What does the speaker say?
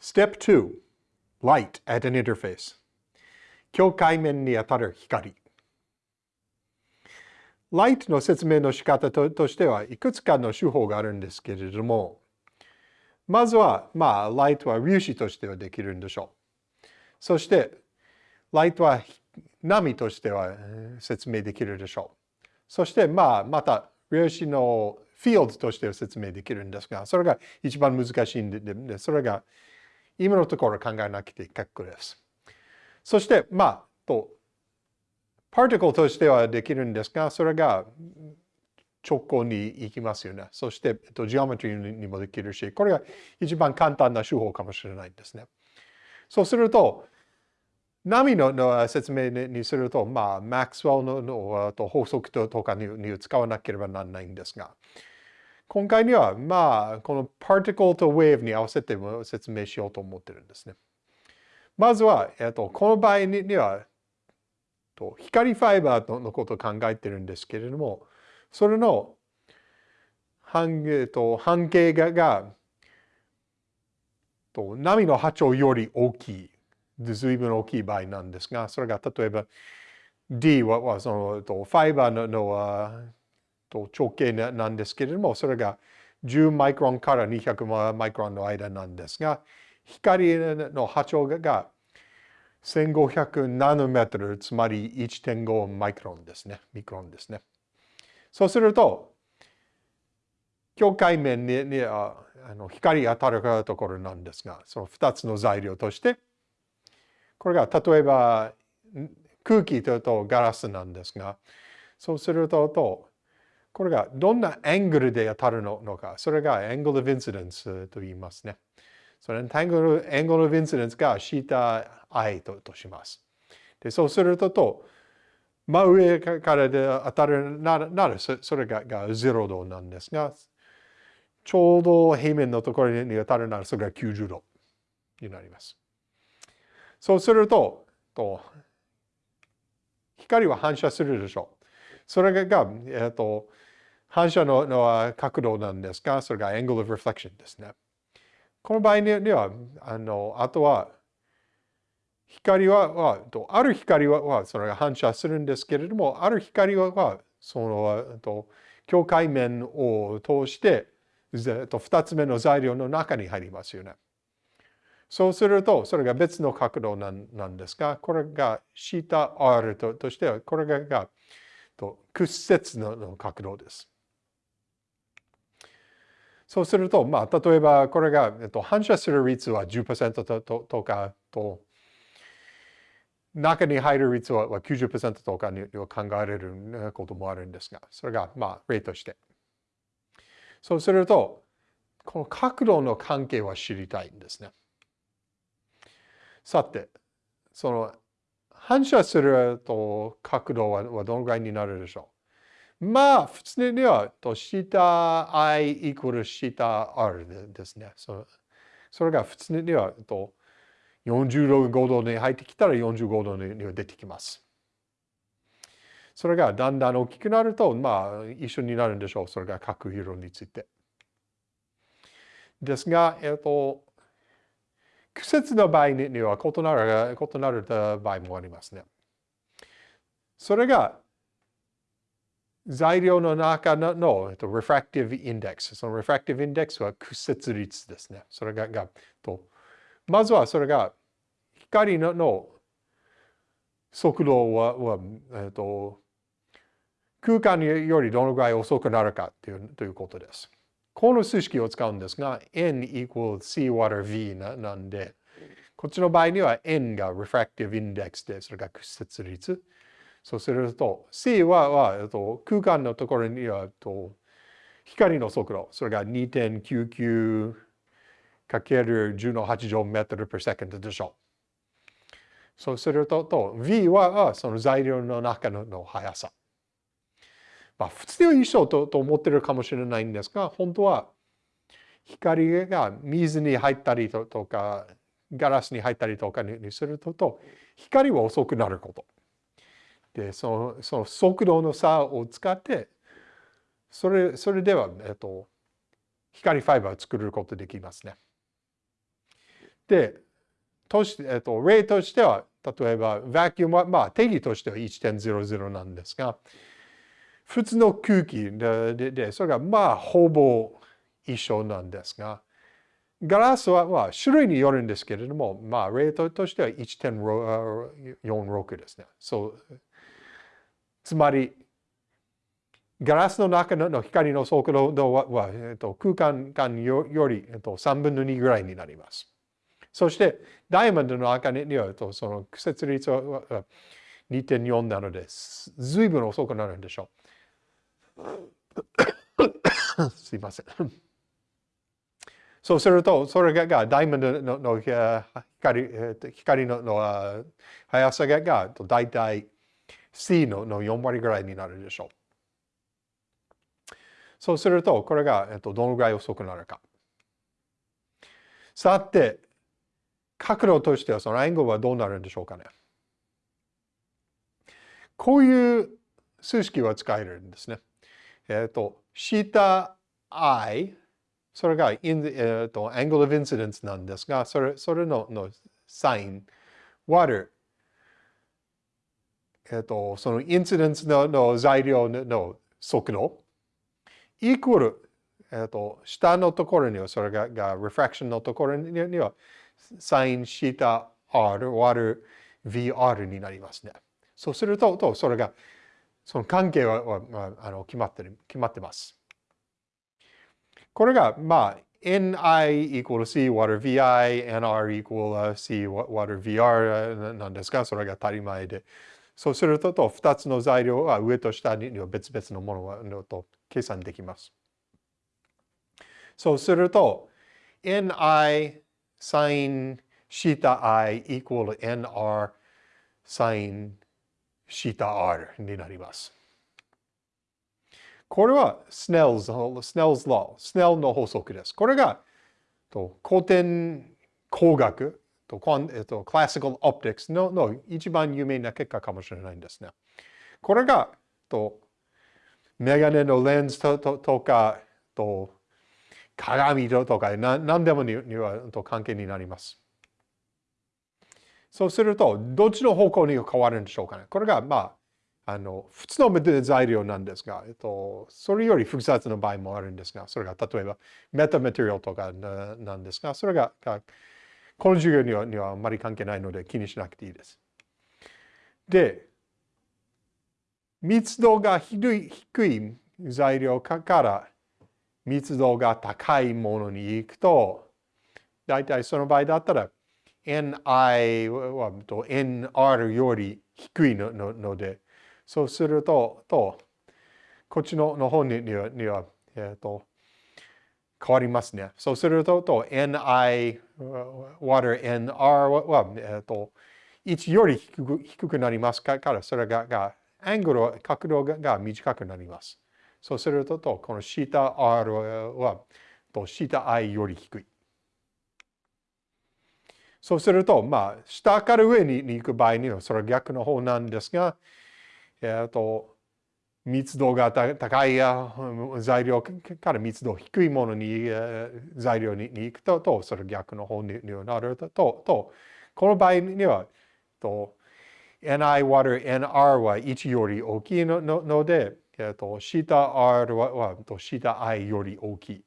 Step 2 Light at an interface. 境界面に当たる光。Light の説明の仕方ととしてはいくつかの手法があるんですけれどもまずはまあライトは粒子としてはできるんでしょう。そしてライトは波としては説明できるでしょう。そしてまあまた粒子のフィールドとしては説明できるんですがそれが一番難しいんでそれが今のところ考えなくて結構です。そして、まあ、と、パーティクルとしてはできるんですが、それが直行に行きますよね。そして、えっと、ジオメトリーにもできるし、これが一番簡単な手法かもしれないんですね。そうすると、波のの説明にすると、まあ、マックスウェルのの法則とかに使わなければならないんですが、今回には、まあ、この particle と wave に合わせて説明しようと思ってるんですね。まずは、えっと、この場合には、と光ファイバーのことを考えてるんですけれども、それの半,、えっと、半径ががと波の波長より大きい、随分大きい場合なんですが、それが例えば D はそのとファイバーののと直径なんですけれども、それが10マイクロンから200マイクロンの間なんですが、光の波長が1500ナノメートル、つまり1.5マイクロンですね。ミクロンですね。そうすると、境界面ににあの光当たるところなんですが、その2つの材料として、これが例えば空気とガラスなんですが、そうすると、これがどんなアングルで当たるのか、それがアングルオブインシデンスと言いますね。そのアングルアングルオブインシデンスがシータ i ととします。でそうするとと、真上からで当たるならならそれがが0度なんですが、ちょうど平面のところに当たるならそれが90度になります。そうすると、と光は反射するでしょう。それが、えっ、と、反射のの角度なんですが、それが angle of reflection ですね。この場合には、あの、あとは、光は、はある光ははそれが反射するんですけれども、ある光はは、その、と境界面を通して、と2つ目の材料の中に入りますよね。そうすると、それが別の角度なんなんですが、これが θr ととしては、これががと屈折の角度です。そうすると、まあ、例えばこれが、えっと、反射する率は10%とととかと、中に入る率は90%とかに考えられることもあるんですが、それが、まあ、例として。そうすると、この角度の関係は知りたいんですね。さて、その反射すると角度はどのぐらいになるでしょう？まあ、普通には、と、下 i イコール下 r ですね。そそれが普通には、と、45度に入ってきたら45度には出てきます。それがだんだん大きくなると、まあ、一緒になるんでしょう。それが角色について。ですが、えっと、季節の場合には異なる異なる場合もありますね。それが材料の中のの、えっと、refractive index。その refractive index は屈折率ですね。それが、がとまずはそれが光のの速度はは、えっと、空間よりどのぐらい遅くなるかというということです。この数式を使うんですが、n equals c water v ななんで、こっちの場合には n が refractive index で、それが屈折率。そうすると、C はは、と、空間のところには、と光の速度、それが2.99かける10の8乗メートル per second でしょう。そうすると、と V はその材料の中の速さ。まあ、普通は一緒とと思ってるかもしれないんですが、本当は光が水に入ったりとか、ガラスに入ったりとかにするとと、光は遅くなること。で、そのその速度の差を使って、それそれでは、えっと、光ファイバーを作ることできますね。で、としえっと、例としては、例えば、バキュームは、まあ、定義としては1.00なんですが、普通の空気で、ででそれがまあ、ほぼ一緒なんですが、ガラスは、まあ、種類によるんですけれども、まあ、レートとしては1.46ですね。そう。つまり、ガラスの中の光の速度は、えっと、空間間より、えっと、3分の2ぐらいになります。そして、ダイヤモンドの中には、その屈折率は2.4なので、随分遅くなるんでしょう。すいません。そうすると、それがダイヤモンドの光光のの速さが大体 C のの4割ぐらいになるでしょう。そうすると、これが、えっと、どのぐらい遅くなるか。さて、角度としてはそのアングルはどうなるんでしょうかね。こういう数式は使えるんですね。えっと、θi それが in the,、uh, と angle of incidence なんですが、それそれののサイン、water、えっ、と、そのインシデンスのの材料の速度、イコール、えっ、と、下のところには、それがが refraction のところには、サインシータ R 割る VR になりますね。そうすると、とそれが、その関係ははあの決まってる決まってます。これが、まあ、ni equal c water vi, nr equal c water vr なんですが、それが当たり前で。そうすると、2つの材料は上と下に別々のものと計算できます。そうすると、ni sin θ i equal nr sin θ r になります。これは Snell's, Snell's Law、Snell の法則です。これがと古典工学と、えっと、クラシカルオプティクスのの一番有名な結果かもしれないんですね。これがとメガネのレンズとととかと鏡とかな何でもににはと関係になります。そうすると、どっちの方向に変わるんでしょうかね。これが、まあ、あの、普通の材料なんですが、えっと、それより複雑な場合もあるんですが、それが例えばメタマテリアルとかなんですが、それがこの授業にはにはあまり関係ないので気にしなくていいです。で、密度が低い材料から密度が高いものに行くと、大体その場合だったら Ni は Nr より低いのので、そうすると、とこっちのの方にには、にはえっ、ー、と、変わりますね。そうすると、と ni, water, nr は、えっ、と、1より低く低くなりますから、それががアングル、角度が短くなります。そうすると、とこの θr は、と θi より低い。そうすると、まあ、下から上に行く場合には、それは逆の方なんですが、えっと、密度が高い材料から密度低いものに、材料に行くと、とそれ逆の方になると、と、この場合には、と、ni water nr は1より大きいので、えっと、θr は、はと θi より大きい。